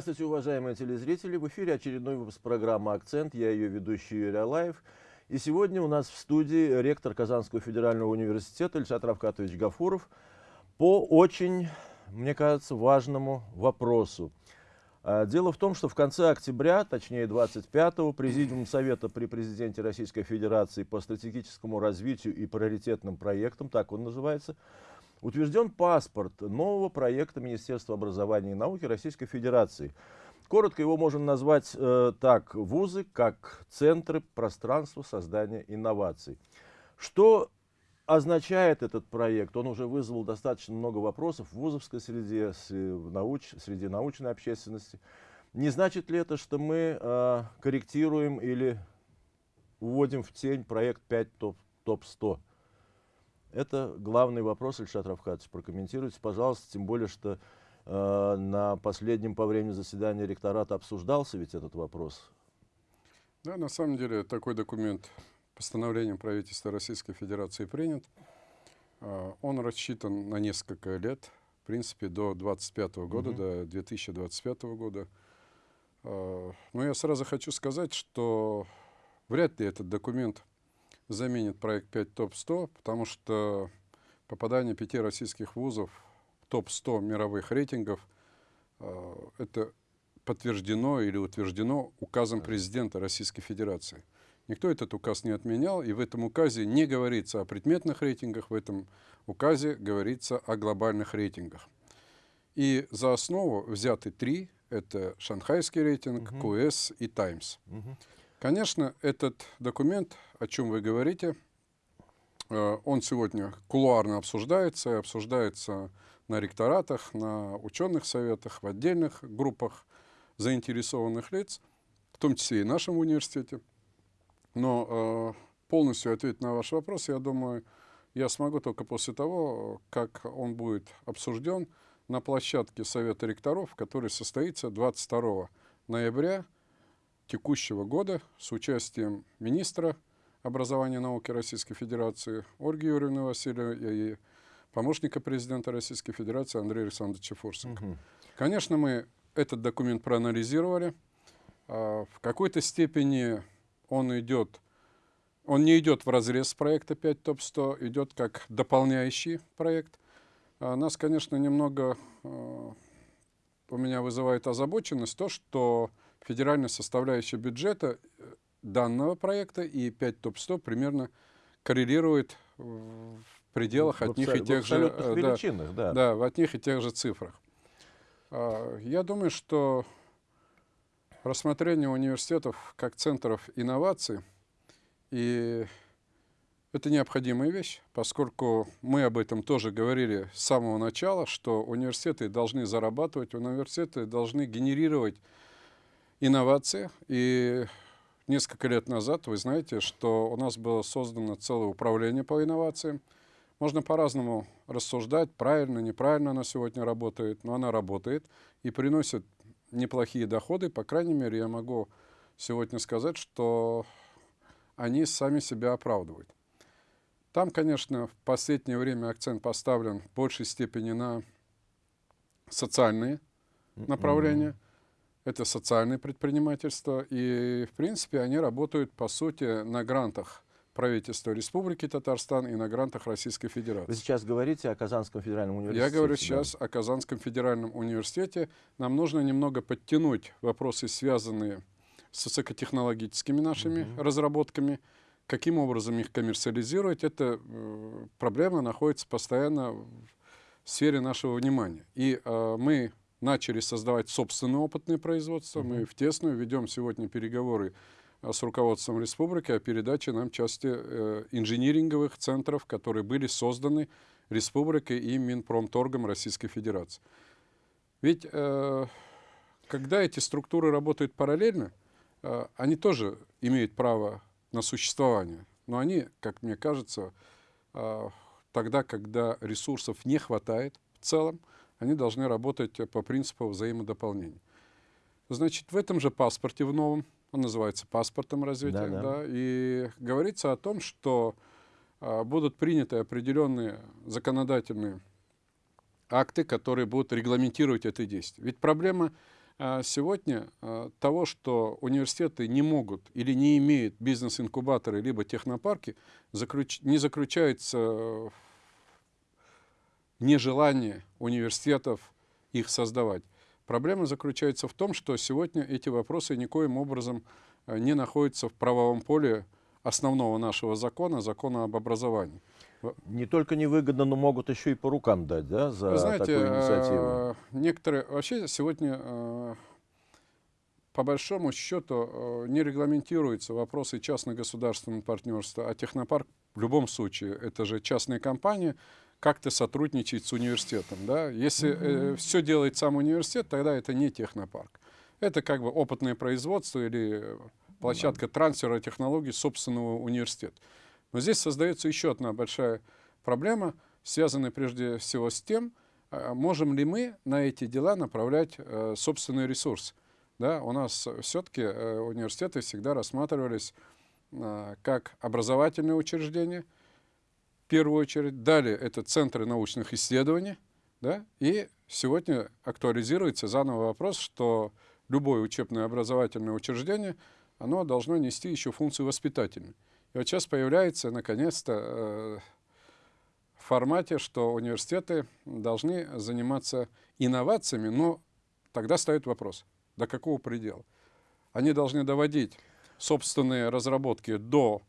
Здравствуйте, уважаемые телезрители. В эфире очередной выпуск программы «Акцент». Я ее ведущий Юрий Алаев. И сегодня у нас в студии ректор Казанского федерального университета Ильшат Равкатович Гафуров по очень, мне кажется, важному вопросу. А, дело в том, что в конце октября, точнее 25-го, Президиум Совета при Президенте Российской Федерации по стратегическому развитию и приоритетным проектам, так он называется, утвержден паспорт нового проекта Министерства образования и науки Российской Федерации. Коротко его можно назвать э, так, вузы как центры пространства создания инноваций. Что означает этот проект? Он уже вызвал достаточно много вопросов в вузовской среде, в науч, среди научной общественности. Не значит ли это, что мы э, корректируем или вводим в тень проект 5 топ-100? Это главный вопрос, Ильшат Равхатович, прокомментируйте, пожалуйста, тем более, что э, на последнем по времени заседания ректората обсуждался ведь этот вопрос. Да, на самом деле такой документ постановлением правительства Российской Федерации принят. Э, он рассчитан на несколько лет, в принципе, до 2025 года, угу. до 2025 года. Э, но я сразу хочу сказать, что вряд ли этот документ заменит проект 5 ТОП-100, потому что попадание пяти российских вузов в топ-100 мировых рейтингов э, это подтверждено или утверждено указом президента Российской Федерации. Никто этот указ не отменял, и в этом указе не говорится о предметных рейтингах, в этом указе говорится о глобальных рейтингах. И за основу взяты три, это шанхайский рейтинг, угу. QS и Times. Угу. Конечно, этот документ, о чем вы говорите, э, он сегодня кулуарно обсуждается, обсуждается на ректоратах, на ученых советах, в отдельных группах заинтересованных лиц, в том числе и в нашем университете. Но э, полностью ответить на ваш вопрос, я думаю, я смогу только после того, как он будет обсужден на площадке Совета ректоров, который состоится 22 ноября текущего года с участием министра образования и науки Российской Федерации Ольги Юрьевны Васильевой и помощника президента Российской Федерации Андрея Александровича Фурсенко. Угу. Конечно, мы этот документ проанализировали. А, в какой-то степени он идет, он не идет в разрез проекта 5 ТОП-100, идет как дополняющий проект. А, нас, конечно, немного а, у меня вызывает озабоченность то, что федеральная составляющая бюджета э, данного проекта и 5 ТОП-100 примерно коррелирует в пределах в от них и тех же... Э, да, да. да, в одних и тех же цифрах. А, я думаю, что рассмотрение университетов как центров инноваций и это необходимая вещь, поскольку мы об этом тоже говорили с самого начала, что университеты должны зарабатывать, университеты должны генерировать инновации. И несколько лет назад, вы знаете, что у нас было создано целое управление по инновациям. Можно по-разному рассуждать, правильно, неправильно она сегодня работает, но она работает и приносит неплохие доходы. По крайней мере, я могу сегодня сказать, что они сами себя оправдывают. Там, конечно, в последнее время акцент поставлен в большей степени на социальные направления. Mm -hmm это социальное предпринимательство, и, в принципе, они работают, по сути, на грантах правительства Республики Татарстан и на грантах Российской Федерации. Вы сейчас говорите о Казанском федеральном университете? Я говорю сейчас о Казанском федеральном университете. Нам нужно немного подтянуть вопросы, связанные с высокотехнологическими нашими угу. разработками, каким образом их коммерциализировать. Эта э, проблема находится постоянно в сфере нашего внимания. И э, мы начали создавать собственное опытное производство. Мы в тесную ведем сегодня переговоры э, с руководством республики о передаче нам части э, инжиниринговых центров, которые были созданы республикой и Минпромторгом Российской Федерации. Ведь э, когда эти структуры работают параллельно, э, они тоже имеют право на существование. Но они, как мне кажется, э, тогда, когда ресурсов не хватает в целом, они должны работать по принципу взаимодополнения. Значит, в этом же паспорте, в новом, он называется паспортом развития, да, да. Да, и говорится о том, что а, будут приняты определенные законодательные акты, которые будут регламентировать это действие. Ведь проблема а сегодня а, того, что университеты не могут или не имеют бизнес-инкубаторы либо технопарки, заключ... не заключается в нежелании университетов их создавать. Проблема заключается в том, что сегодня эти вопросы никоим образом а, не находятся в правовом поле основного нашего закона, закона об образовании. Не только невыгодно, но могут еще и по рукам дать, да, за Вы знаете, такую инициативу? Э, некоторые, вообще сегодня, э, по большому счету, э, не регламентируются вопросы частно-государственного партнерства, а технопарк в любом случае, это же частная компания, как-то сотрудничает с университетом. Да? Если э, все делает сам университет, тогда это не технопарк. Это как бы опытное производство или площадка трансфера технологий собственного университета. Но здесь создается еще одна большая проблема, связанная прежде всего с тем, а, можем ли мы на эти дела направлять э, собственный ресурс. Да, у нас все-таки э, университеты всегда рассматривались э, как образовательные учреждения, первую очередь. Далее это центры научных исследований. Да, и сегодня актуализируется заново вопрос, что любое учебное образовательное учреждение, оно должно нести еще функцию воспитательную. И вот сейчас появляется, наконец-то, э, в формате, что университеты должны заниматься инновациями, но тогда стоит вопрос, до какого предела? Они должны доводить собственные разработки до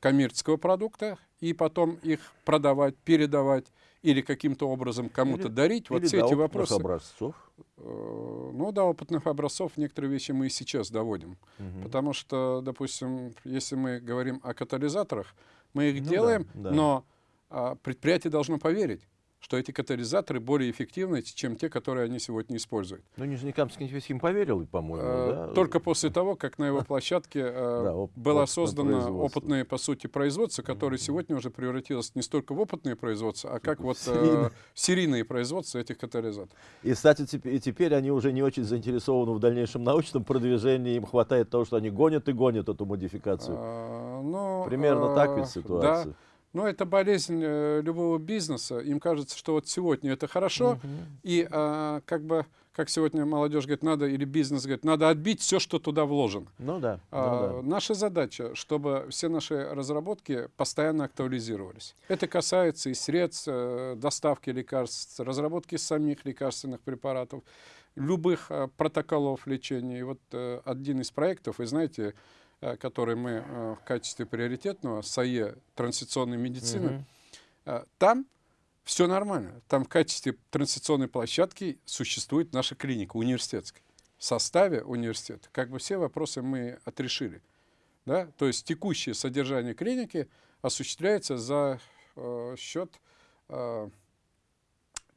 коммерческого продукта и потом их продавать, передавать или каким-то образом кому-то дарить. Вот или все эти вопросы. образцов. Э, ну да, опытных образцов некоторые вещи мы и сейчас доводим. Угу. Потому что, допустим, если мы говорим о катализаторах, мы их ну, делаем, да, да. но а, предприятие должно поверить что эти катализаторы более эффективны, чем те, которые они сегодня используют. Ну, Нижнекамский нефтехим поверил, по-моему, э, да? Только после того, как на его площадке э, да, оп было создано опытное, по сути, производство, которое сегодня уже превратилось не столько в опытное производство, а как вот э, серийные производства этих катализаторов. И, кстати, и теперь они уже не очень заинтересованы в дальнейшем научном продвижении, им хватает того, что они гонят и гонят эту модификацию. А, ну, Примерно а, так ведь ситуация. Да. Но это болезнь э, любого бизнеса. Им кажется, что вот сегодня это хорошо, угу. и а, как бы, как сегодня молодежь говорит, надо, или бизнес говорит, надо отбить все, что туда вложено. Ну да. Ну, да. Наша задача, чтобы все наши разработки постоянно актуализировались. Это касается и средств э, доставки лекарств, разработки самих лекарственных препаратов, любых э, протоколов лечения. И вот э, один из проектов, вы знаете, Э, который мы э, в качестве приоритетного, САЕ, трансляционной медицины, угу. там все нормально. Там в качестве трансляционной площадки существует наша клиника университетская. В составе университета как бы все вопросы мы отрешили. Да? То есть текущее содержание клиники осуществляется за э, счет э,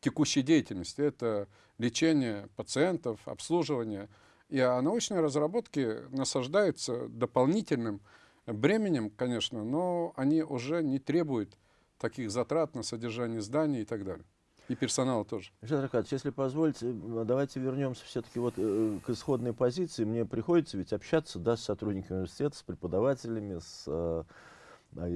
текущей деятельности. Это лечение пациентов, обслуживание, и а научные разработки насаждаются дополнительным бременем, конечно, но они уже не требуют таких затрат на содержание зданий и так далее. И персонала тоже. Александр Аркадьевич, если позволите, давайте вернемся все-таки вот э, к исходной позиции. Мне приходится ведь общаться да, с сотрудниками университета, с преподавателями, с э,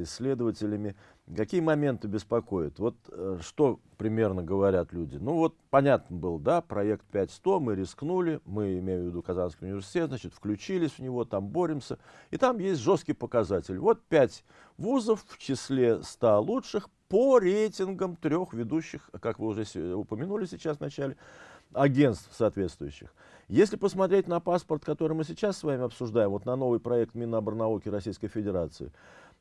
исследователями. Какие моменты беспокоят? Вот э, что примерно говорят люди? Ну вот понятно было, да, проект 5100, мы рискнули, мы, имею в виду Казанский университет, значит, включились в него, там боремся. И там есть жесткий показатель. Вот 5 вузов в числе 100 лучших по рейтингам трех ведущих, как вы уже упомянули сейчас в начале, агентств соответствующих. Если посмотреть на паспорт, который мы сейчас с вами обсуждаем, вот на новый проект Миноборнауки Российской Федерации,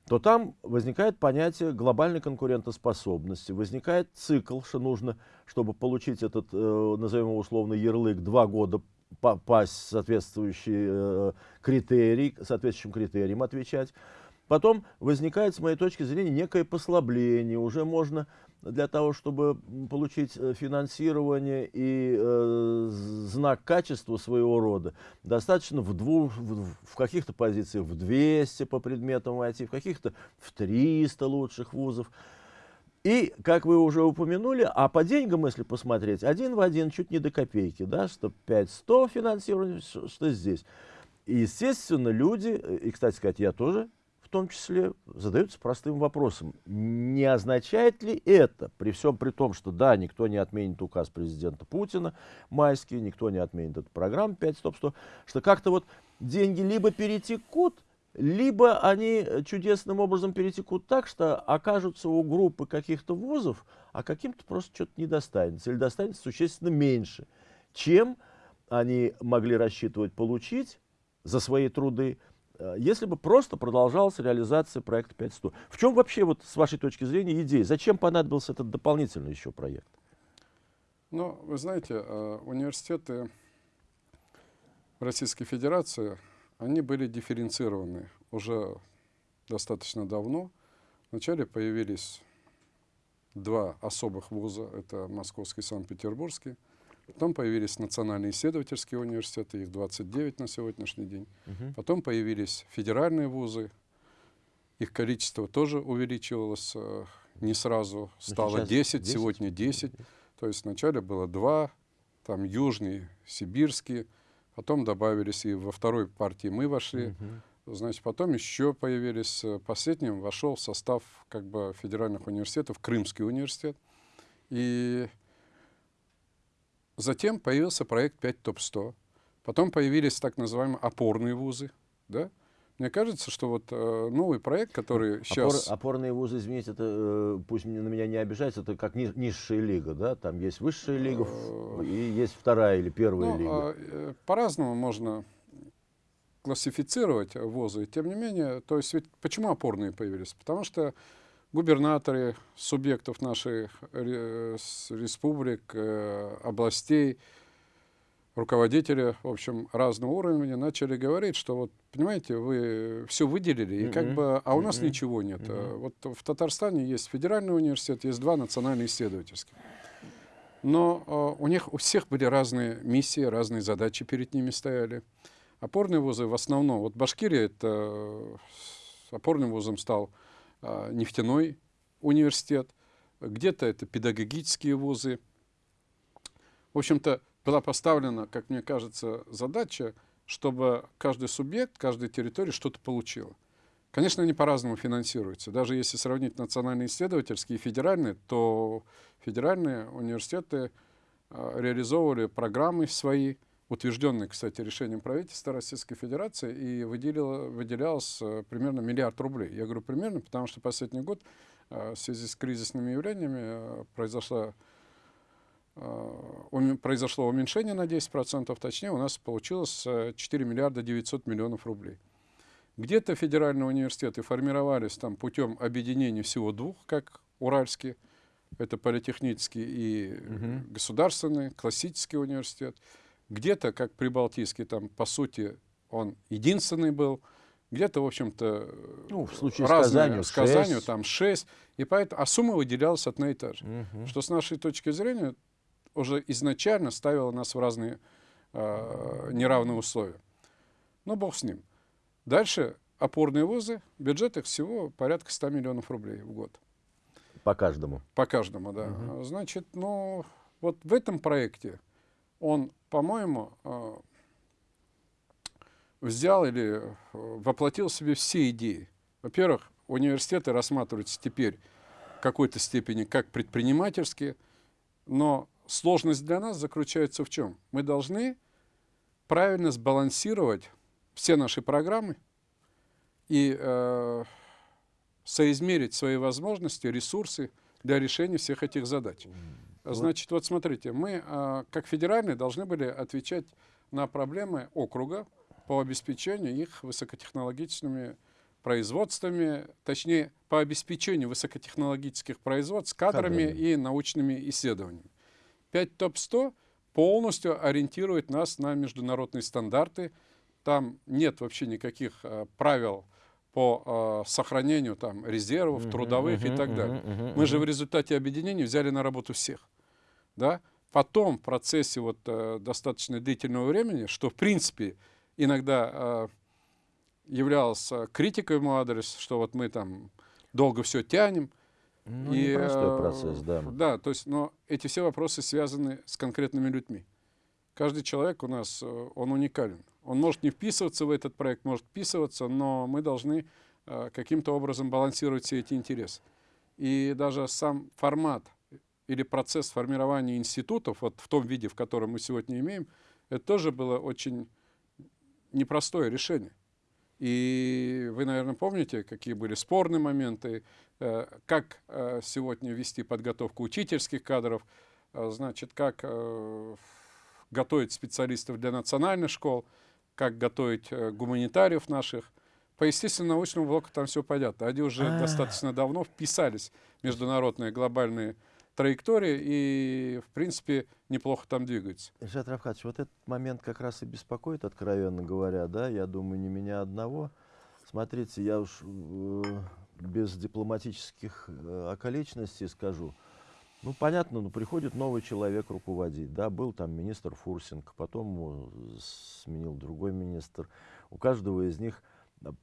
то там возникает понятие глобальной конкурентоспособности, возникает цикл, что нужно, чтобы получить этот, э, назовем его условно, ярлык, два года попасть в соответствующий э, критерий, соответствующим критериям отвечать. Потом возникает, с моей точки зрения, некое послабление. Уже можно для того, чтобы получить э, финансирование и э, знак качества своего рода, достаточно в, двух, в, в каких-то позициях в 200 по предметам войти, в каких-то в 300 лучших вузов. И, как вы уже упомянули, а по деньгам, если посмотреть, один в один, чуть не до копейки, да, что 500 финансирование, что здесь. И, естественно, люди, и, кстати сказать, я тоже том числе задаются простым вопросом. Не означает ли это, при всем при том, что да, никто не отменит указ президента Путина майский, никто не отменит эту программу 5 стоп 100, что как-то вот деньги либо перетекут, либо они чудесным образом перетекут так, что окажутся у группы каких-то вузов, а каким-то просто что-то не достанется, или достанется существенно меньше, чем они могли рассчитывать получить за свои труды, если бы просто продолжалась реализация проекта 500. В чем вообще, вот, с вашей точки зрения, идея? Зачем понадобился этот дополнительный еще проект? Ну, вы знаете, э, университеты Российской Федерации, они были дифференцированы уже достаточно давно. Вначале появились два особых вуза, это Московский и Санкт-Петербургский. Потом появились национальные исследовательские университеты, их 29 на сегодняшний день. Угу. Потом появились федеральные вузы, их количество тоже увеличивалось э, не сразу, стало 10, 10, сегодня 10. То есть вначале было два, там южный, сибирский, потом добавились и во второй партии мы вошли. Угу. Значит, потом еще появились, э, последним вошел в состав как бы федеральных университетов Крымский университет. И Затем появился проект 5 ТОП-100. Потом появились так называемые опорные вузы. Да? Мне кажется, что вот э, новый проект, который Опор, сейчас... Опорные вузы, извините, это, э, пусть на меня не обижается, это как ни, низшая лига, да? Там есть высшая лига и есть вторая или первая ну, лига. А, э, По-разному можно классифицировать вузы. Тем не менее, то есть ведь почему опорные появились? Потому что губернаторы субъектов наших республик, э, областей, руководители, в общем, разного уровня начали говорить, что вот, понимаете, вы все выделили, и как бы, а у нас ничего нет. Вот в Татарстане есть федеральный университет, есть два национальные исследовательские. Но э, у них у всех были разные миссии, разные задачи перед ними стояли. Опорные вузы в основном, вот Башкирия это э, опорным вузом стал а, нефтяной университет, где-то это педагогические вузы. В общем-то, была поставлена, как мне кажется, задача, чтобы каждый субъект, каждая территория что-то получила. Конечно, они по-разному финансируются. Даже если сравнить национальные исследовательские и федеральные, то федеральные университеты э, реализовывали программы свои, утвержденный, кстати, решением правительства Российской Федерации, и выделило, выделялось э, примерно миллиард рублей. Я говорю примерно, потому что последний год э, в связи с кризисными явлениями э, произошло, произошло уменьшение на 10%, точнее у нас получилось 4 миллиарда 900 миллионов рублей. Где-то федеральные университеты формировались там путем объединения всего двух, как Уральский, это политехнический и угу. государственный, классический университет. Где-то, как Прибалтийский, там, по сути, он единственный был. Где-то, в общем-то, ну, в случае разные, с Казанью, там шесть. И поэтому, а сумма выделялась одна и та же. Угу. Что с нашей точки зрения уже изначально ставило нас в разные э, неравные условия. Но бог с ним. Дальше опорные вузы, бюджет их всего порядка 100 миллионов рублей в год. По каждому? По каждому, да. Угу. Значит, ну, вот в этом проекте он, по-моему, э, взял или э, воплотил в себе все идеи. Во-первых, университеты рассматриваются теперь в какой-то степени как предпринимательские, но сложность для нас заключается в чем? Мы должны правильно сбалансировать все наши программы и э, соизмерить свои возможности, ресурсы для решения всех этих задач. Значит, вот смотрите, мы, а, как федеральные, должны были отвечать на проблемы округа по обеспечению их высокотехнологичными производствами, точнее, по обеспечению высокотехнологических производств кадрами, кадрами. и научными исследованиями. 5 ТОП-100 полностью ориентирует нас на международные стандарты. Там нет вообще никаких а, правил по э, сохранению там, резервов, трудовых uh -huh, и так далее. Uh -huh, uh -huh. Мы же в результате объединения взяли на работу всех. Да? Потом в процессе вот, э, достаточно длительного времени, что в принципе иногда э, являлось критикой мой адрес, что вот мы там долго все тянем. Ну, и, непростой э, процесс, да. Да, то есть, но эти все вопросы связаны с конкретными людьми. Каждый человек у нас, э, он уникален. Он может не вписываться в этот проект, может вписываться, но мы должны э, каким-то образом балансировать все эти интересы. И даже сам формат или процесс формирования институтов, вот в том виде, в котором мы сегодня имеем, это тоже было очень непростое решение. И вы, наверное, помните, какие были спорные моменты, э, как э, сегодня вести подготовку учительских кадров, э, значит, как готовить специалистов для национальных школ, как готовить гуманитариев наших. По естественно-научному блоку там все понятно. Они уже а достаточно давно вписались в международные глобальные траектории и, в принципе, неплохо там двигаются. Ильшат Равхатович, вот этот момент как раз и беспокоит, откровенно говоря, да, я думаю, не меня одного. Смотрите, я уж э, без дипломатических э, околичностей скажу. Ну, понятно, ну, приходит новый человек руководить, да, был там министр Фурсинг, потом сменил другой министр. У каждого из них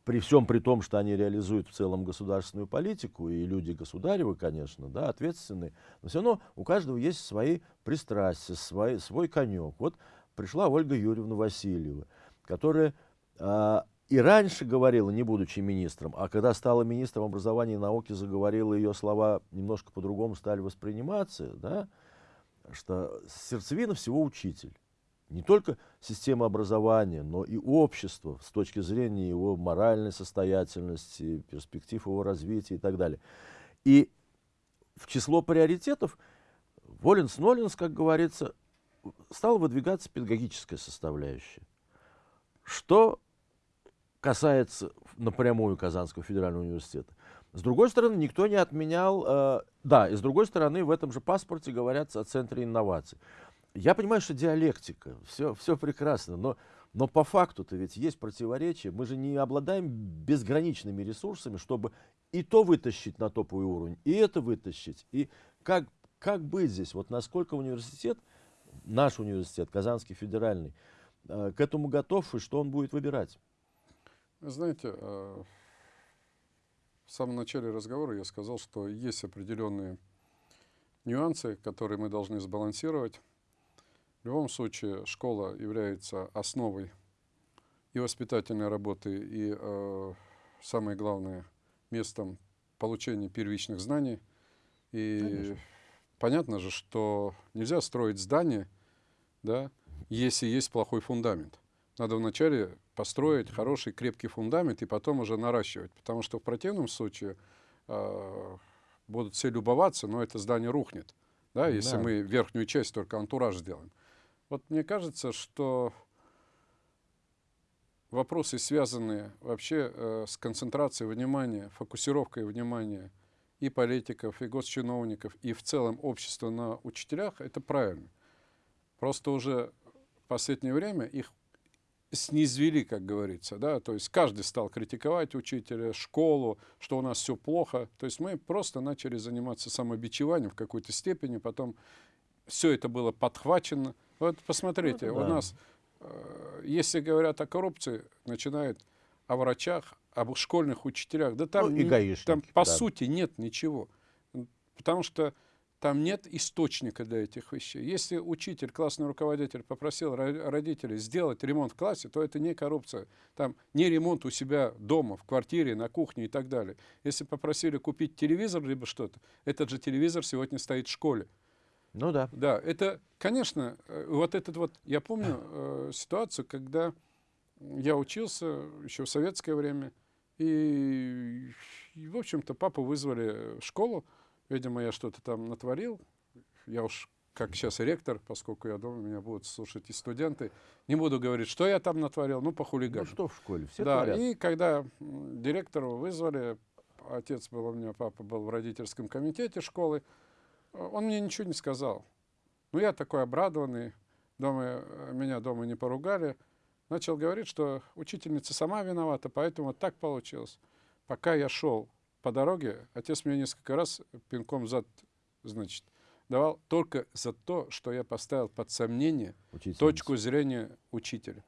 при всем при том, что они реализуют в целом государственную политику, и люди государевы, конечно, да, ответственные, но все равно у каждого есть свои пристрастия, свой, свой конек. Вот пришла Ольга Юрьевна Васильева, которая а, и раньше говорила, не будучи министром, а когда стала министром образования и науки, заговорила, ее слова немножко по-другому стали восприниматься, да, что сердцевина всего учитель не только система образования, но и общество с точки зрения его моральной состоятельности, перспектив его развития и так далее. И в число приоритетов Воленс-Ноленс, как говорится, стала выдвигаться педагогическая составляющая. Что касается напрямую Казанского федерального университета. С другой стороны, никто не отменял, э, да, и с другой стороны, в этом же паспорте говорится о центре инноваций. Я понимаю, что диалектика, все, все прекрасно, но, но по факту-то ведь есть противоречия. Мы же не обладаем безграничными ресурсами, чтобы и то вытащить на топовый уровень, и это вытащить. И как, как быть здесь? Вот насколько университет, наш университет, Казанский федеральный, э, к этому готов, и что он будет выбирать? знаете, э, в самом начале разговора я сказал, что есть определенные нюансы, которые мы должны сбалансировать. В любом случае школа является основой и воспитательной работы, и, э, самое главное, местом получения первичных знаний. И Конечно. понятно же, что нельзя строить здание, да, если есть плохой фундамент. Надо вначале построить хороший крепкий фундамент и потом уже наращивать, потому что в противном случае э, будут все любоваться, но это здание рухнет, да, если да. мы верхнюю часть только антураж сделаем. Вот мне кажется, что вопросы, связанные вообще э, с концентрацией внимания, фокусировкой внимания и политиков, и госчиновников, и в целом общества на учителях, это правильно. Просто уже в последнее время их снизвели, как говорится, да, то есть каждый стал критиковать учителя, школу, что у нас все плохо, то есть мы просто начали заниматься самобичеванием в какой-то степени, потом все это было подхвачено, вот посмотрите, ну, да. у нас, э, если говорят о коррупции, начинают о врачах, об школьных учителях. Да там, ну, не, там по да. сути нет ничего. Потому что там нет источника для этих вещей. Если учитель, классный руководитель попросил родителей сделать ремонт в классе, то это не коррупция. Там не ремонт у себя дома, в квартире, на кухне и так далее. Если попросили купить телевизор либо что-то, этот же телевизор сегодня стоит в школе. Ну да. Да, это, конечно, э, вот этот вот, я помню э, ситуацию, когда я учился еще в советское время, и, и в общем-то, папу вызвали в школу, видимо, я что-то там натворил, я уж как сейчас ректор, поскольку я думаю, меня будут слушать и студенты, не буду говорить, что я там натворил, ну, по хулигану. Ну, что в школе, все Да, творят. и когда директору вызвали, отец был у меня, папа был в родительском комитете школы, он мне ничего не сказал. Ну, я такой обрадованный, дома, э, меня дома не поругали. Начал говорить, что учительница сама виновата, поэтому вот так получилось. Пока я шел по дороге, отец мне несколько раз пинком зад, значит, давал только за то, что я поставил под сомнение точку зрения учителя.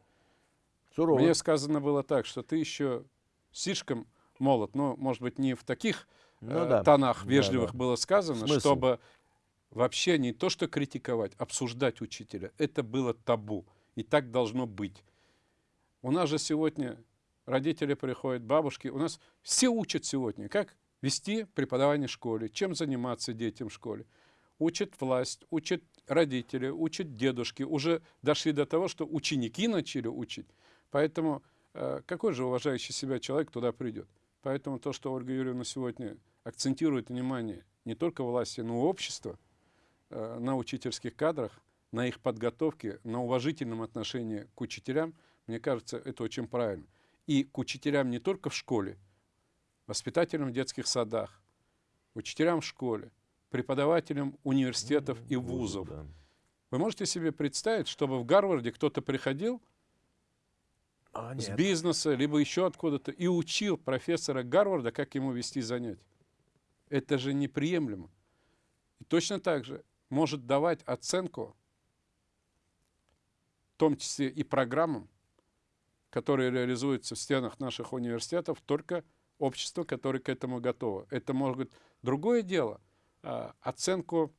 Сурово. Мне сказано было так, что ты еще слишком молод, но, может быть, не в таких ну, э, да. тонах вежливых да, да. было сказано, Смысл? чтобы вообще не то что критиковать, обсуждать учителя. Это было табу. И так должно быть. У нас же сегодня родители приходят, бабушки. У нас все учат сегодня, как вести преподавание в школе, чем заниматься детям в школе. Учат власть, учат родители, учат дедушки. Уже дошли до того, что ученики начали учить. Поэтому э, какой же уважающий себя человек туда придет? Поэтому то, что Ольга Юрьевна сегодня акцентирует внимание не только власти, но и общества э, на учительских кадрах, на их подготовке, на уважительном отношении к учителям, мне кажется, это очень правильно. И к учителям не только в школе, воспитателям в детских садах, учителям в школе, преподавателям университетов и вузов. Вы можете себе представить, чтобы в Гарварде кто-то приходил а, с бизнеса, либо еще откуда-то, и учил профессора Гарварда, как ему вести занятия? Это же неприемлемо. И точно так же может давать оценку, в том числе и программам, которые реализуются в стенах наших университетов, только общество, которое к этому готово. Это может быть другое дело. А, оценку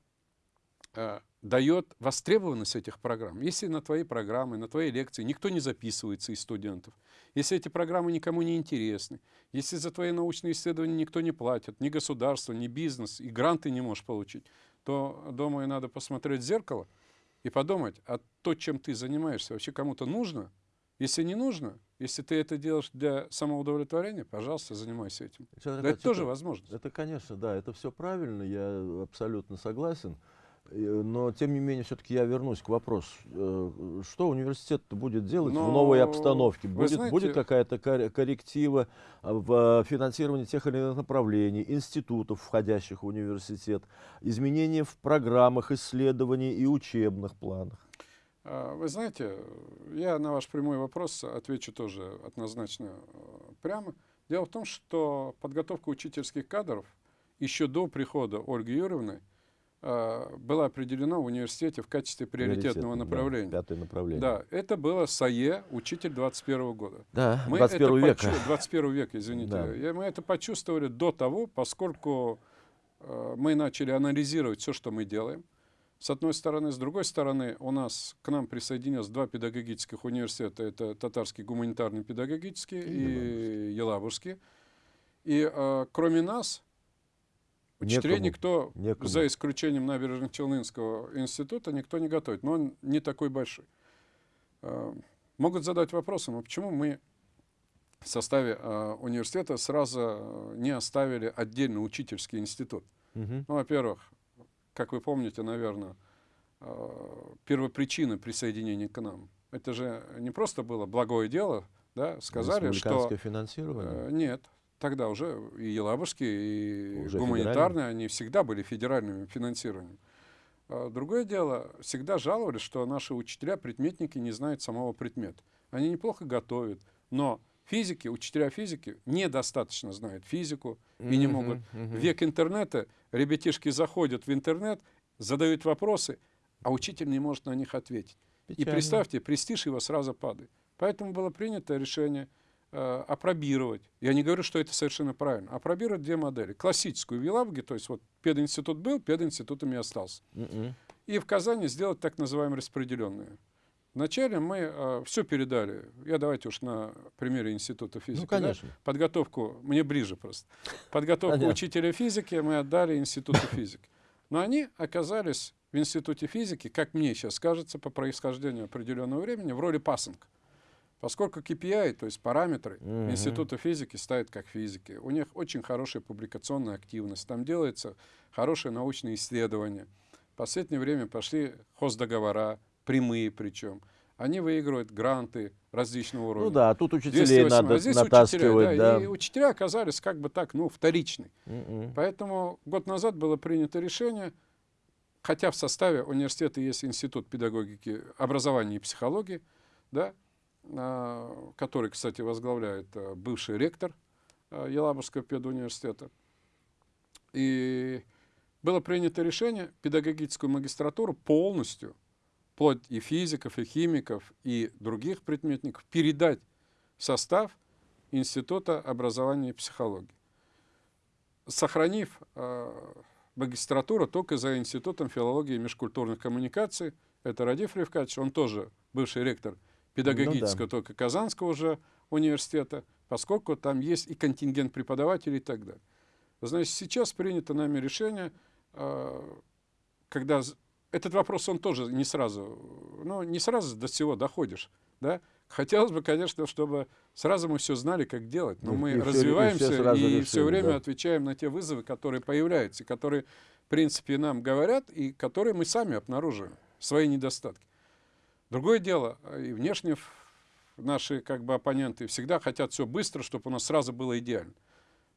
а, дает востребованность этих программ. Если на твои программы, на твои лекции никто не записывается из студентов, если эти программы никому не интересны, если за твои научные исследования никто не платит, ни государство, ни бизнес, и гранты не можешь получить, то, думаю, надо посмотреть в зеркало и подумать, а то, чем ты занимаешься, вообще кому-то нужно – если не нужно, если ты это делаешь для самоудовлетворения, пожалуйста, занимайся этим. да, это тоже возможно. Это, конечно, да, это все правильно, я абсолютно согласен. Но, тем не менее, все-таки я вернусь к вопросу. Э, что университет будет делать Но, в новой обстановке? Будет, знаете, будет какая-то корректива в финансировании тех или иных направлений, институтов, входящих в университет, изменения в программах исследований и учебных планах? А, вы знаете, я на ваш прямой вопрос отвечу тоже однозначно э, прямо. Дело в том, что подготовка учительских кадров еще до прихода Ольги Юрьевны э, была определена в университете в качестве приоритетного направления. Да, пятое направление. Да, это было САЕ, учитель 21 года. Да, мы 21 века. 21 века, извините. Да. Мы это почувствовали до того, поскольку э, мы начали анализировать все, что мы делаем с одной стороны. С другой стороны, у нас к нам присоединилось два педагогических университета. Это Татарский гуманитарный педагогический и, и Елабужский. И э, кроме нас, учителей никто, Некому. за исключением Набережно-Челнинского института, никто не готовит. Но он не такой большой. Э, могут задать вопросом, а почему мы в составе э, университета сразу не оставили отдельный учительский институт? Угу. Ну, во-первых, как вы помните, наверное, первопричина присоединения к нам. Это же не просто было благое дело, да, сказали, что... финансирование? Э, нет, тогда уже и Елабужский, и уже гуманитарные, они всегда были федеральными финансированием. А другое дело, всегда жаловались, что наши учителя, предметники не знают самого предмета. Они неплохо готовят, но физики, учителя физики недостаточно знают физику и mm -hmm, не могут. Mm -hmm. Век интернета ребятишки заходят в интернет, задают вопросы, а учитель не может на них ответить. Печально. И представьте, престиж его сразу падает. Поэтому было принято решение э, опробировать. Я не говорю, что это совершенно правильно. Опробировать две модели. Классическую в Елабуге, то есть вот пединститут был, пединститутом и остался. Mm -mm. И в Казани сделать так называемую распределенную. Вначале мы э, все передали. Я давайте уж на примере Института физики. Ну, конечно. Да? Подготовку, мне ближе просто. Подготовку Понятно. учителя физики мы отдали Институту физики. Но они оказались в Институте физики, как мне сейчас кажется, по происхождению определенного времени, в роли пасынка. Поскольку KPI, то есть параметры угу. Института физики ставят как физики. У них очень хорошая публикационная активность. Там делается хорошие научные исследования. В последнее время пошли хоздоговора, прямые причем. Они выигрывают гранты различного уровня. Ну да, тут учителей надо а здесь натаскивать. Учителя, да, да. И учителя оказались как бы так, ну, вторичны. Mm -mm. Поэтому год назад было принято решение, хотя в составе университета есть институт педагогики, образования и психологии, да, который, кстати, возглавляет а, бывший ректор а, Елабужского педуниверситета. И было принято решение педагогическую магистратуру полностью вплоть и физиков, и химиков, и других предметников, передать в состав Института образования и психологии, сохранив магистратуру только за Институтом филологии и межкультурных коммуникаций. Это Радиф Левкач, он тоже бывший ректор педагогического, ну, да. только Казанского уже университета, поскольку там есть и контингент преподавателей и так далее. Значит, сейчас принято нами решение, а, когда этот вопрос, он тоже не сразу, ну, не сразу до всего доходишь, да, Хотелось бы, конечно, чтобы сразу мы все знали, как делать, но и, мы и развиваемся все, и, все, и все время да. отвечаем на те вызовы, которые появляются, которые, в принципе, нам говорят, и которые мы сами обнаруживаем, свои недостатки. Другое дело, и внешне наши как бы оппоненты всегда хотят все быстро, чтобы у нас сразу было идеально.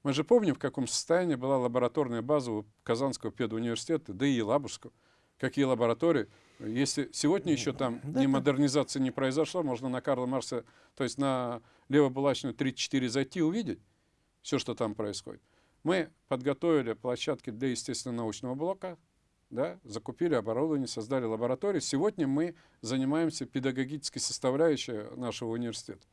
Мы же помним, в каком состоянии была лабораторная база у Казанского педуниверситета, да и Елабужского. Какие лаборатории. Если сегодня еще там да, ни модернизация не произошла, можно на Карла Марса, то есть на Левобулачную 34 зайти и увидеть все, что там происходит. Мы подготовили площадки для естественно-научного блока, да, закупили оборудование, создали лабораторию. Сегодня мы занимаемся педагогической составляющей нашего университета.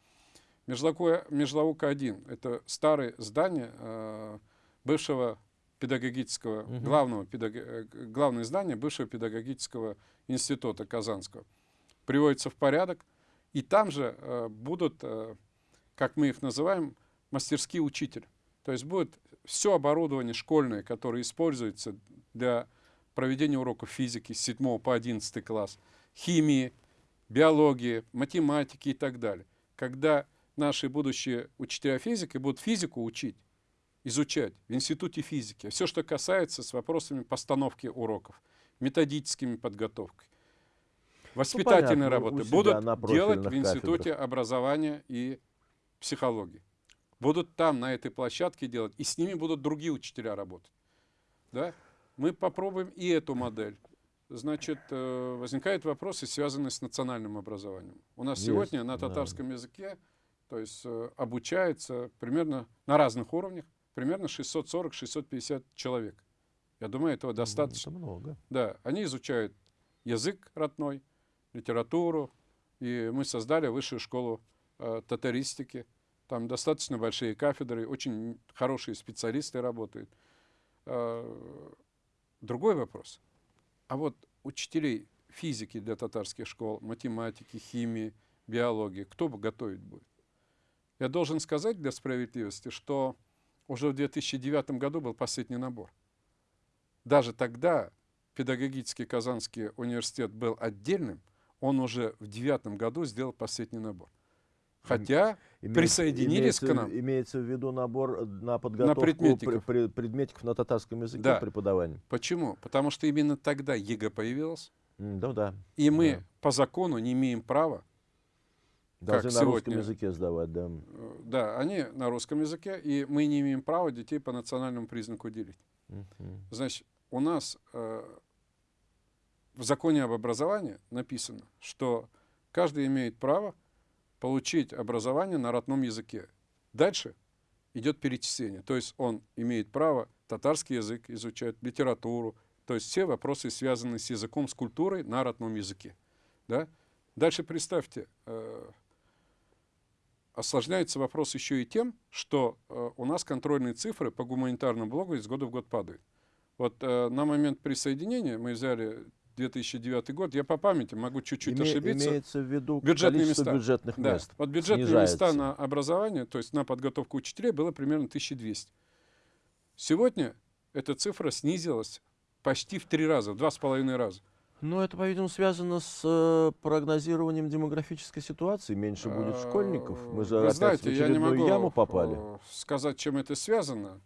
Межлаука-1 — это старое здание э, бывшего педагогического, угу. главного, педаг... Э, главное здание бывшего педагогического института Казанского. Приводится в порядок. И там же э, будут, э, как мы их называем, мастерские учитель. То есть будет все оборудование школьное, которое используется для проведения уроков физики с 7 по 11 класс, химии, биологии, математики и так далее. Когда наши будущие учителя физики будут физику учить, изучать в институте физики. Все, что касается с вопросами постановки уроков, методическими подготовкой, воспитательной ну, работы, будут делать в институте кафедрах. образования и психологии. Будут там, на этой площадке делать, и с ними будут другие учителя работать. Да? Мы попробуем и эту модель. Значит, э, возникают вопросы, связанные с национальным образованием. У нас Есть, сегодня на татарском да. языке то есть, э, обучается примерно на разных уровнях примерно 640-650 человек. Я думаю, этого достаточно. Это много. Да, они изучают язык родной, литературу, и мы создали высшую школу э, татаристики. Там достаточно большие кафедры, очень хорошие специалисты работают. Э, другой вопрос. А вот учителей физики для татарских школ, математики, химии, биологии, кто готовить будет? Я должен сказать для справедливости, что уже в 2009 году был последний набор. Даже тогда педагогический Казанский университет был отдельным, он уже в девятом году сделал последний набор. Хотя имеется, присоединились имеется, к нам. Имеется в виду набор на подготовку на предметиков. Пр, предметиков на татарском языке да. преподавания. Почему? Потому что именно тогда ЕГЭ появилась. Ну да. И мы да. по закону не имеем права Должны на сегодня. русском языке сдавать, да. Э, да, они на русском языке, и мы не имеем права детей по национальному признаку делить. -huh. Значит, у нас э, в законе об образовании написано, что каждый имеет право получить образование на родном языке. Дальше идет перечисление. То есть он имеет право татарский язык изучать, литературу, то есть все вопросы, связанные с языком, с культурой на родном языке. Да? Дальше представьте, э, осложняется вопрос еще и тем, что э, у нас контрольные цифры по гуманитарному блогу из года в год падают. Вот э, на момент присоединения мы взяли 2009 год, я по памяти могу чуть-чуть Име, ошибиться. Имеется в виду бюджетные места. бюджетных да. мест. Вот бюджетные снижается. места на образование, то есть на подготовку учителей было примерно 1200. Сегодня эта цифра снизилась почти в три раза, в два с половиной раза. Ну, это, по-видимому, связано с э, прогнозированием демографической ситуации. Меньше будет школьников. Мы же Вы опять знаете, в очередную я не могу яму попали. Э, сказать, чем это связано.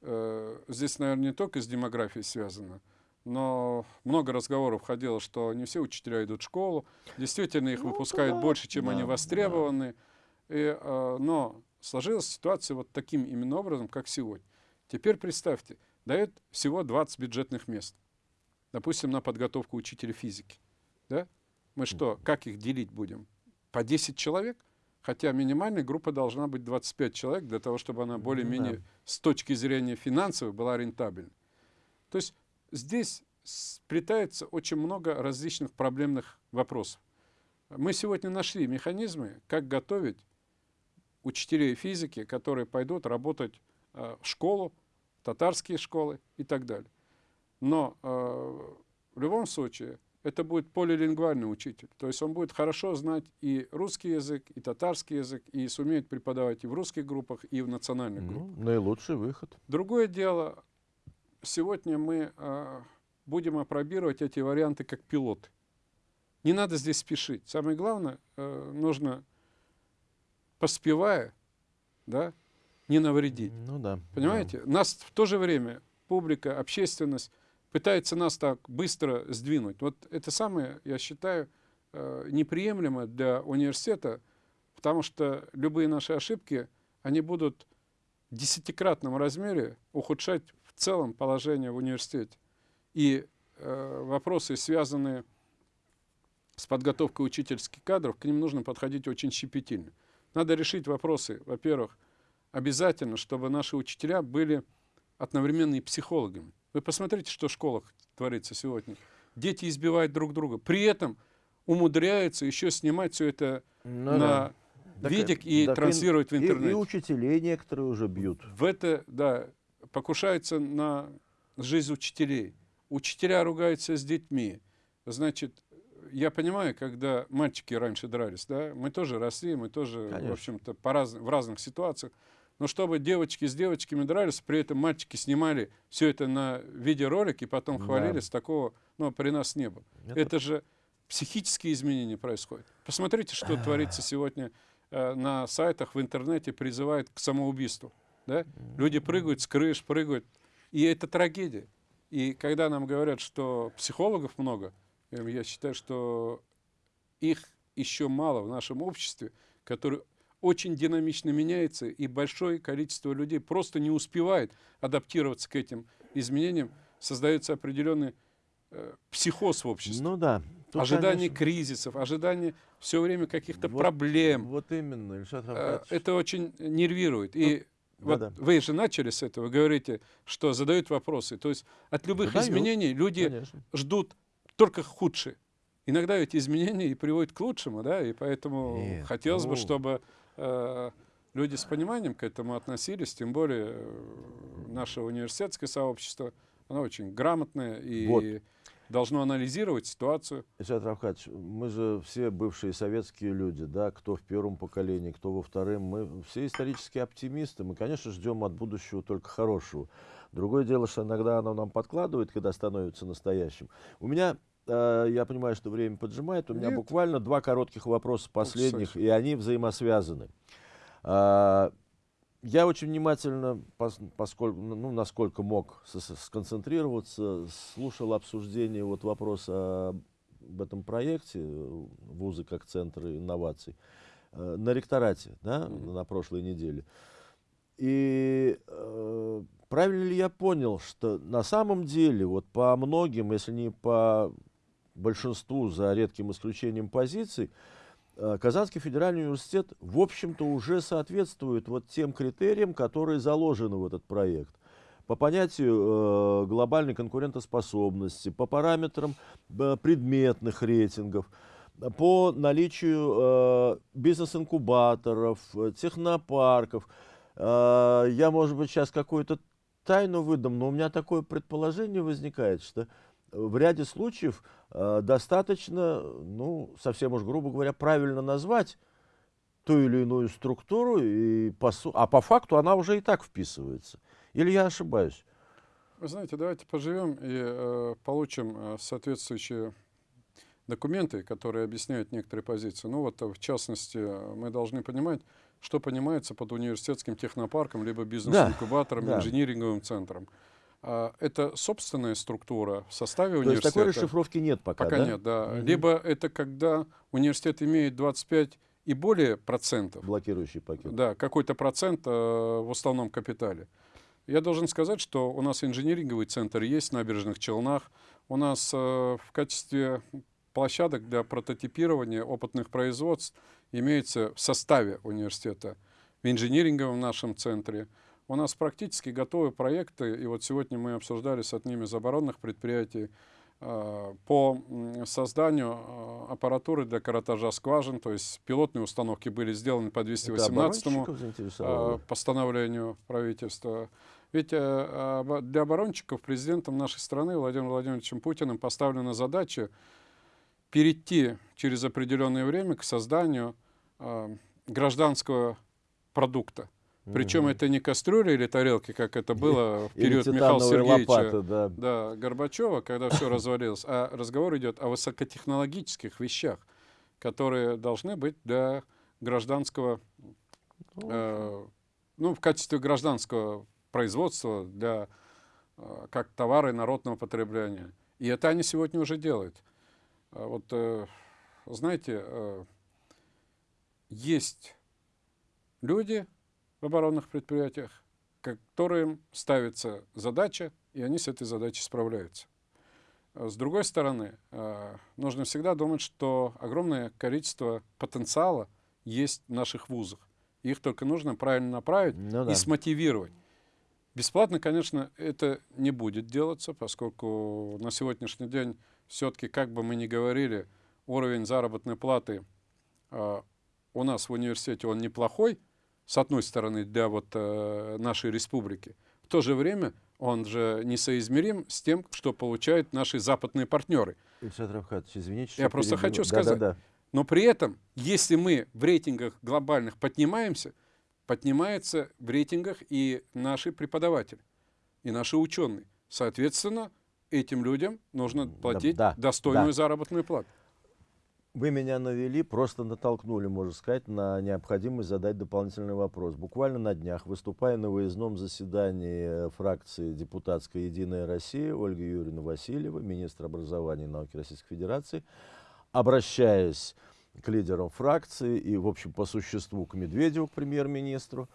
Э, здесь, наверное, не только с демографией связано. Но много разговоров ходило, что не все учителя идут в школу. Действительно, их ну, выпускают да, больше, чем да, они востребованы. Да. И, э, но сложилась ситуация вот таким именно образом, как сегодня. Теперь представьте, дает всего 20 бюджетных мест допустим, на подготовку учителя физики. Да? Мы что, как их делить будем? По 10 человек? Хотя минимальная группа должна быть 25 человек для того, чтобы она более-менее да. с точки зрения финансовой была рентабельна. То есть здесь сплетается очень много различных проблемных вопросов. Мы сегодня нашли механизмы, как готовить учителей физики, которые пойдут работать э, в школу, татарские школы и так далее. Но э, в любом случае это будет полилингвальный учитель. То есть он будет хорошо знать и русский язык, и татарский язык, и сумеет преподавать и в русских группах, и в национальных Ну, группах. наилучший выход. Другое дело, сегодня мы а, будем опробировать эти варианты как пилоты. Не надо здесь спешить. Самое главное, э, нужно, поспевая, да, не навредить. Ну да. Понимаете? Нас в то же время публика, общественность пытается нас так быстро сдвинуть. Вот это самое, я считаю, э, неприемлемо для университета, потому что любые наши ошибки, они будут в десятикратном размере ухудшать целом положение в университете. И э, вопросы, связанные с подготовкой учительских кадров, к ним нужно подходить очень щепетильно. Надо решить вопросы, во-первых, обязательно, чтобы наши учителя были одновременно и психологами. Вы посмотрите, что в школах творится сегодня. Дети избивают друг друга. При этом умудряются еще снимать все это Ну на да. Так, видик и так транслировать в и- И, интернете. учителей некоторые уже бьют. В это, да, покушаются на жизнь учителей. Учителя ругаются с детьми. Значит, я понимаю, когда мальчики раньше дрались, да, мы тоже росли, мы тоже, Конечно. в общем-то, раз- в разных ситуациях. Но чтобы девочки с девочками дрались, при этом мальчики снимали все это на видеоролик и потом Да. хвалились, такого, ну, при нас не было. Это- Это же психические изменения происходят. Посмотрите, что творится сегодня э, на сайтах, в интернете, призывают к самоубийству. Да? Люди прыгают с крыш, прыгают. И это трагедия. И когда нам говорят, что психологов много, э, я считаю, что их еще мало в нашем обществе, которые очень динамично меняется, и большое количество людей просто не успевает адаптироваться к этим изменениям, создается определенный э, психоз в обществе. Ну да. Тут, ожидание конечно, кризисов, ожидание все время каких-то вот- проблем. Вот именно, Ильшат Э, Рафкатович. Это очень нервирует. И вот да-да. вы же начали с этого, говорите, что задают вопросы. То есть от любых Задают, изменений люди Конечно. ждут только худшее. Иногда эти изменения и приводят к лучшему, да, и поэтому Нет, хотелось бы, ну. чтобы э, люди с пониманием к этому относились, тем более э, наше университетское сообщество, оно очень грамотное и Вот. Должно анализировать ситуацию. Ильшат Рафкатович, мы же все бывшие советские люди, да, кто в первом поколении, кто во втором, мы все исторические оптимисты, мы, конечно, ждем от будущего только хорошего. Другое дело, что иногда оно нам подкладывает, когда становится настоящим. У меня, э, я понимаю, что время поджимает, у меня Нет. буквально два коротких вопроса последних, Саша. и они взаимосвязаны. Я очень внимательно, пос- поскольку, ну, насколько мог сконцентрироваться, слушал обсуждение вот вопроса об этом проекте э, «Вузы как центры инноваций» э, на ректорате да, Мгм. на прошлой неделе. И э, правильно ли я понял, что на самом деле вот по многим, если не по большинству, за редким исключением позиций, э, Казанский федеральный университет, в общем-то, уже соответствует вот тем критериям, которые заложены в этот проект. По понятию э, глобальной конкурентоспособности, по параметрам э, предметных рейтингов, по наличию э, бизнес-инкубаторов, э, технопарков. Э, я, может быть, сейчас какую-то тайну выдам, но у меня такое предположение возникает, что в ряде случаев э, достаточно, ну, совсем уж грубо говоря, правильно назвать ту или иную структуру, и по а по факту она уже и так вписывается. Или я ошибаюсь? Вы знаете, давайте поживем и э, получим э, соответствующие документы, которые объясняют некоторые позиции. Ну вот, э, в частности, э, мы должны понимать, что понимается под университетским технопарком, либо бизнес-инкубатором, да. инжиниринговым центром. А, это собственная структура в составе То есть такой университета. расшифровки нет пока, Пока да? нет, да. Мгм. Либо это когда университет имеет 25 и более процентов, Блокирующий пакет. да, какой-то процент э, в основном капитале. Я должен сказать, что у нас инжиниринговый центр есть в набережных Челнах. У нас э, в качестве площадок для прототипирования опытных производств имеется в составе университета в инжиниринговом нашем центре. У нас практически готовы проекты, и вот сегодня мы обсуждали с одним из оборонных предприятий э, по созданию э, аппаратуры для каратажа скважин, то есть пилотные установки были сделаны по Это 218 оборонщиков заинтересовало? э, постановлению правительства. Ведь э, для оборонщиков президентом нашей страны Владимиром Владимировичем Путиным поставлена задача перейти через определенное время к созданию э, гражданского продукта. Причем это не кастрюли или тарелки, как это было в период Михаила Сергеевича лопаты, да. Да, Горбачева, когда все развалилось, а разговор идет о высокотехнологических вещах, которые должны быть для гражданского, ну, э, ну, в качестве гражданского производства, для, э, как товары народного потребления. И это они сегодня уже делают. А вот, э, знаете, э, есть люди, в оборонных предприятиях, которым ставится задача, и они с этой задачей справляются. А с другой стороны, а, нужно всегда думать, что огромное количество потенциала есть в наших вузах. Их только нужно правильно направить ну, да. и смотивировать. Бесплатно, конечно, это не будет делаться, поскольку на сегодняшний день все-таки, как бы мы ни говорили, уровень заработной платы э, у нас в университете он неплохой, с одной стороны, для вот, э, нашей республики. В то же время он же несоизмерим с тем, что получают наши западные партнеры. Ильшат Равхатович, извините, Я просто перебью. хочу сказать. Да, да, да. Но при этом, если мы в рейтингах глобальных поднимаемся, поднимается в рейтингах и наши преподаватели, и наши ученые. Соответственно, этим людям нужно платить да, достойную да. заработную плату. Вы меня навели, просто натолкнули, можно сказать, на необходимость задать дополнительный вопрос. Буквально на днях, выступая на выездном заседании э, фракции депутатской «Единая Россия», Ольга Юрьевна Васильева, министр образования и науки Российской Федерации, обращаясь к лидерам фракции и, в общем, по существу к Медведеву, к премьер-министру,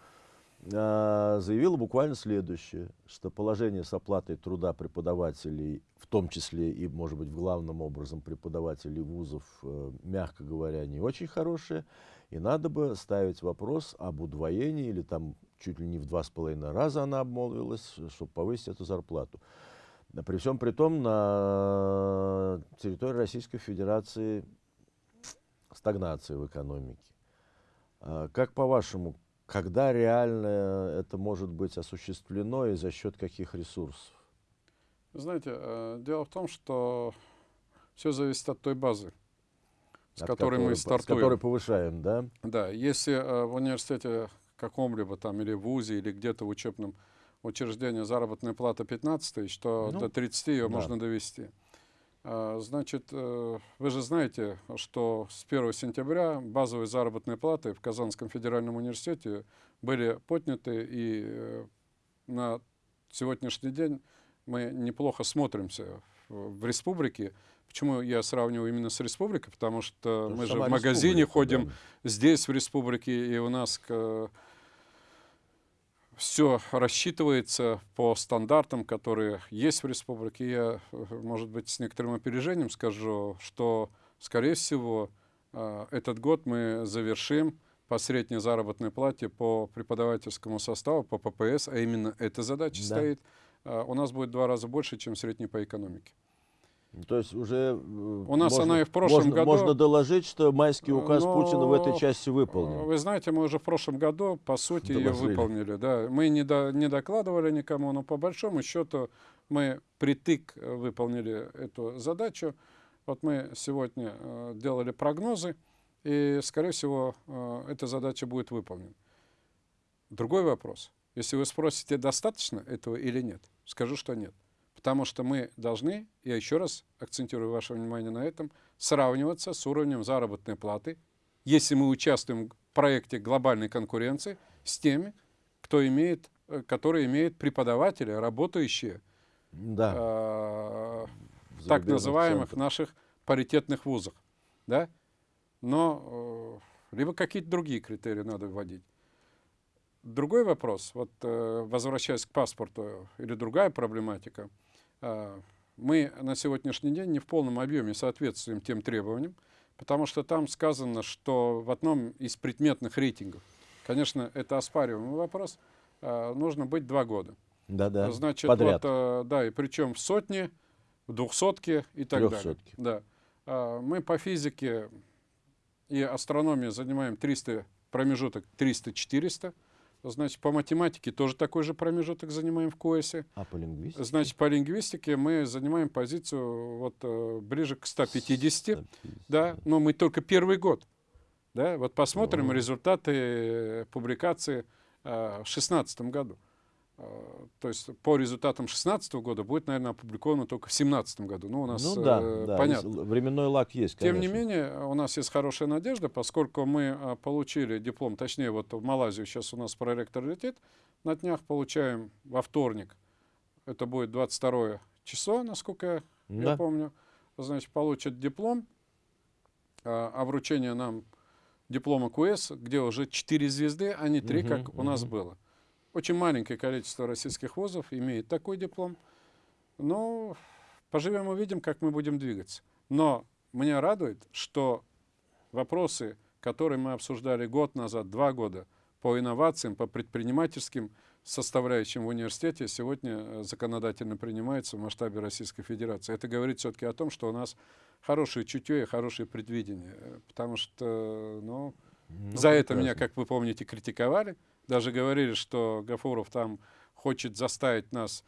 заявила буквально следующее, что положение с оплатой труда преподавателей, в том числе и, может быть, в главном образом преподавателей вузов, э, мягко говоря, не очень хорошее, и надо бы ставить вопрос об удвоении, или там чуть ли не в два с половиной раза она обмолвилась, чтобы повысить эту зарплату. При всем при том, на территории Российской Федерации стагнация в экономике. А как по-вашему, когда реально это может быть осуществлено и за счет каких ресурсов? Знаете, э, дело в том, что все зависит от той базы, с от которой, которой мы стартуем. С которой повышаем, да? Да, если э, в университете каком-либо там или в ВУЗе, или где-то в учебном учреждении заработная плата 15 тысяч, то ну, до 30 ее да. можно довести. А, значит, э, вы же знаете, что с 1 сентября базовые заработные платы в Казанском федеральном университете были подняты, и э, на сегодняшний день мы неплохо смотримся в, республике. Почему я сравниваю именно с республикой? Потому что мы же в магазине ходим да. здесь, в республике, и у нас все рассчитывается по стандартам, которые есть в республике. Я, может быть, с некоторым опережением скажу, что, скорее всего, э, этот год мы завершим по средней заработной плате по преподавательскому составу, по ППС, а именно эта задача да. стоит, э, у нас будет в два раза больше, чем средний по экономике. То есть уже э, у нас можно, она и в прошлом можно, году... Можно доложить, что майский указ но, Путина в этой части выполнен. Вы знаете, мы уже в прошлом году, по сути, Доложили. ее выполнили. Да. Мы не, до, не докладывали никому, но по большому счету мы притык э, выполнили эту задачу. Вот мы сегодня э, делали прогнозы, и, скорее всего, э, эта задача будет выполнена. Другой вопрос. Если вы спросите, достаточно этого или нет, скажу, что нет. Потому что мы должны, я еще раз акцентирую ваше внимание на этом, сравниваться с уровнем заработной платы, если мы участвуем в проекте глобальной конкуренции, с теми, кто имеет, э, которые имеют преподаватели, работающие да. э, в так называемых центрах. наших паритетных вузах. Да? Но э, либо какие-то другие критерии надо вводить. Другой вопрос, вот э, возвращаясь к паспорту, или другая проблематика – мы на сегодняшний день не в полном объеме соответствуем тем требованиям, потому что там сказано, что в одном из предметных рейтингов, конечно, это оспариваемый вопрос, а, нужно быть два года. Да-да, Значит, подряд. Вот, а, да, и причем в сотне, в двухсотке и так Трехсотки. далее. Да. Мы по физике и астрономии занимаем 300, промежуток 300-400, Значит, по математике тоже такой же промежуток занимаем в КОЭСе. А по лингвистике? Значит, по лингвистике мы занимаем позицию вот э, ближе к 150, 150, да, но мы только первый год. Да, вот посмотрим О. результаты публикации э, в 2016 году. То есть по результатам 2016 года будет, наверное, опубликовано только в 2017 году. Ну, у нас ну, да, э, да, понятно. Временной лак есть, конечно. Тем не менее, у нас есть хорошая надежда, поскольку мы э, получили диплом, точнее, вот в Малайзию сейчас у нас проректор летит, на днях получаем во вторник, это будет 22 число, насколько да. я помню, значит, получат диплом, а, а вручение нам диплома КУЭС, где уже 4 звезды, а не 3, угу, как угу. у нас было. Очень маленькое количество российских вузов имеет такой диплом. Но поживем увидим, как мы будем двигаться. Но меня радует, что вопросы, которые мы обсуждали год назад, два года, по инновациям, по предпринимательским составляющим в университете, сегодня э, законодательно принимаются в масштабе Российской Федерации. Это говорит все-таки о том, что у нас хорошее чутье и хорошее предвидение. Э, потому что, ну, ну за это меня, как вы помните, критиковали. Даже говорили, что Гафуров там хочет заставить нас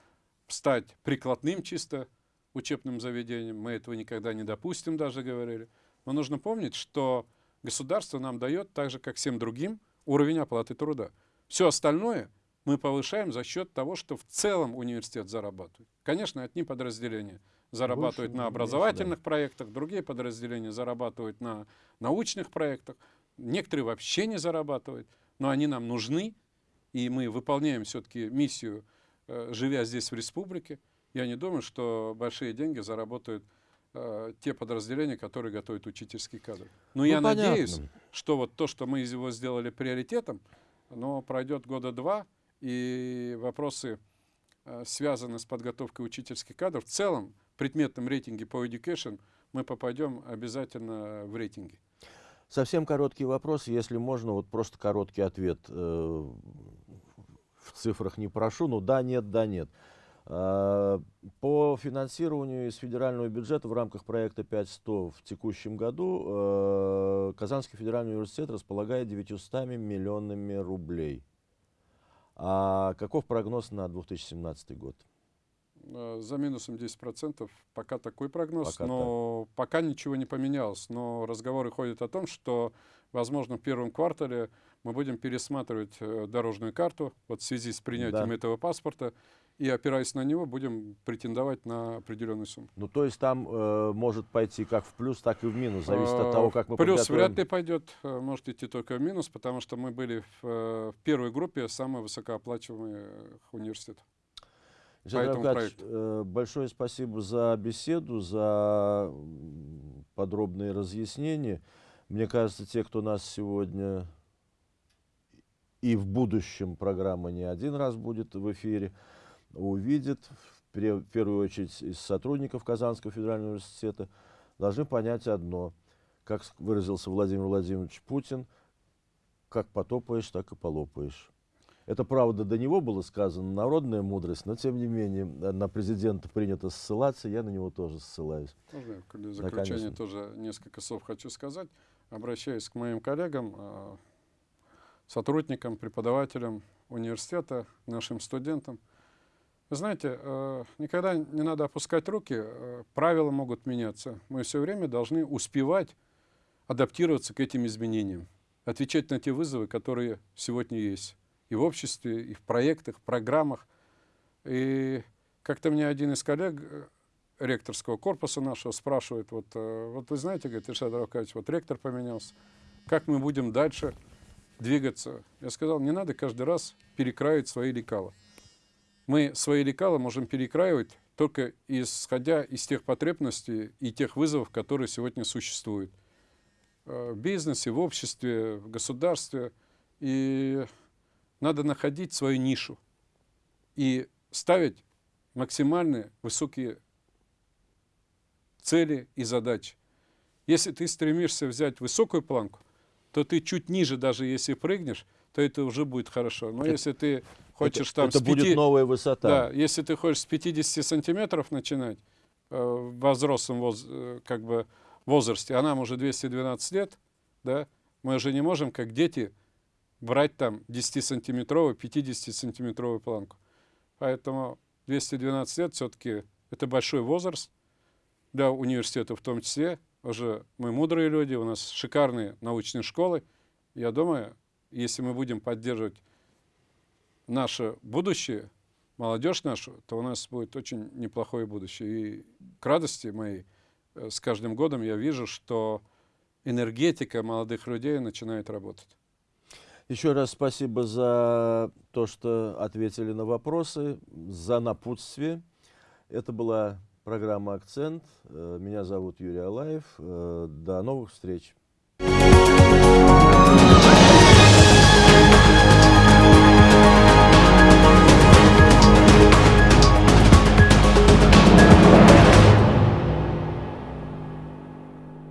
стать прикладным чисто учебным заведением. Мы этого никогда не допустим, даже говорили. Но нужно помнить, что государство нам дает, так же, как всем другим, уровень оплаты труда. Все остальное мы повышаем за счет того, что в целом университет зарабатывает. Конечно, одни подразделения зарабатывают Больше, на образовательных да. проектах, другие подразделения зарабатывают на научных проектах, некоторые вообще не зарабатывают но они нам нужны, и мы выполняем все-таки миссию, э, живя здесь в республике. Я не думаю, что большие деньги заработают э, те подразделения, которые готовят учительский кадр. Но ну, я понятно. надеюсь, что вот то, что мы из его сделали приоритетом, но пройдет года два, и вопросы, э, связанные с подготовкой учительских кадров, в целом в предметном рейтинге по education мы попадем обязательно в рейтинги. Совсем короткий вопрос, если можно, вот просто короткий ответ. Э, в цифрах не прошу, но да, нет, да, нет. Э, по финансированию из федерального бюджета в рамках проекта 5100 в текущем году э, Казанский федеральный университет располагает 900 миллионами рублей. А каков прогноз на 2017 год? Э, за минусом 10%. Пока такой прогноз, пока но так. пока ничего не поменялось. Но разговоры ходят о том, что, возможно, в первом квартале мы будем пересматривать э, дорожную карту вот в связи с принятием да. этого паспорта и, опираясь на него, будем претендовать на определенную сумму. Ну, то есть там э, может пойти как в плюс, так и в минус, зависит от того, как мы Плюс подготовим. вряд ли пойдет, э, может идти только в минус, потому что мы были в, в первой группе самых высокооплачиваемых университетов. Жан э, большое спасибо за беседу, за подробные разъяснения. Мне кажется, те, кто нас сегодня и в будущем программа не один раз будет в эфире, увидят, в первую очередь из сотрудников Казанского федерального университета, должны понять одно. Как выразился Владимир Владимирович Путин, как потопаешь, так и полопаешь. Это, правда, до него было сказано, народная мудрость, но, тем не менее, на президента принято ссылаться, я на него тоже ссылаюсь. Можно я в заключение да, тоже несколько слов хочу сказать. Обращаюсь к моим коллегам, а, сотрудникам, преподавателям университета, нашим студентам. Вы знаете, а, никогда не надо опускать руки, правила могут меняться. Мы все время должны успевать адаптироваться к этим изменениям, отвечать на те вызовы, которые сегодня есть и в обществе, и в проектах, программах. И как-то мне один из коллег э, ректорского корпуса нашего спрашивает, вот, э, вот вы знаете, говорит, Ильшат Равкадьевич, вот ректор поменялся, как мы будем дальше двигаться? Я сказал, не надо каждый раз перекраивать свои лекала. Мы свои лекала можем перекраивать только исходя из тех потребностей и тех вызовов, которые сегодня существуют э, в бизнесе, в обществе, в государстве. И надо находить свою нишу и ставить максимально высокие цели и задачи. Если ты стремишься взять высокую планку, то ты чуть ниже, даже если прыгнешь, то это уже будет хорошо. Но это, если ты хочешь это, там... Это 5, будет новая высота. Да, если ты хочешь с 50 сантиметров начинать, э, в взрослом воз, э, как бы, возрасте, а нам уже 212 лет, да, мы уже не можем, как дети, брать там 10-сантиметровую, 50-сантиметровую планку. Поэтому 212 лет все-таки это большой возраст для университета в том числе. Уже мы мудрые люди, у нас шикарные научные школы. Я думаю, если мы будем поддерживать наше будущее, молодежь нашу, то у нас будет очень неплохое будущее. И к радости моей э, с каждым годом я вижу, что энергетика молодых людей начинает работать. Еще раз спасибо за то, что ответили на вопросы, за напутствие. Это была программа «Акцент». Э, меня зовут Юрий Алаев. Э, до новых встреч.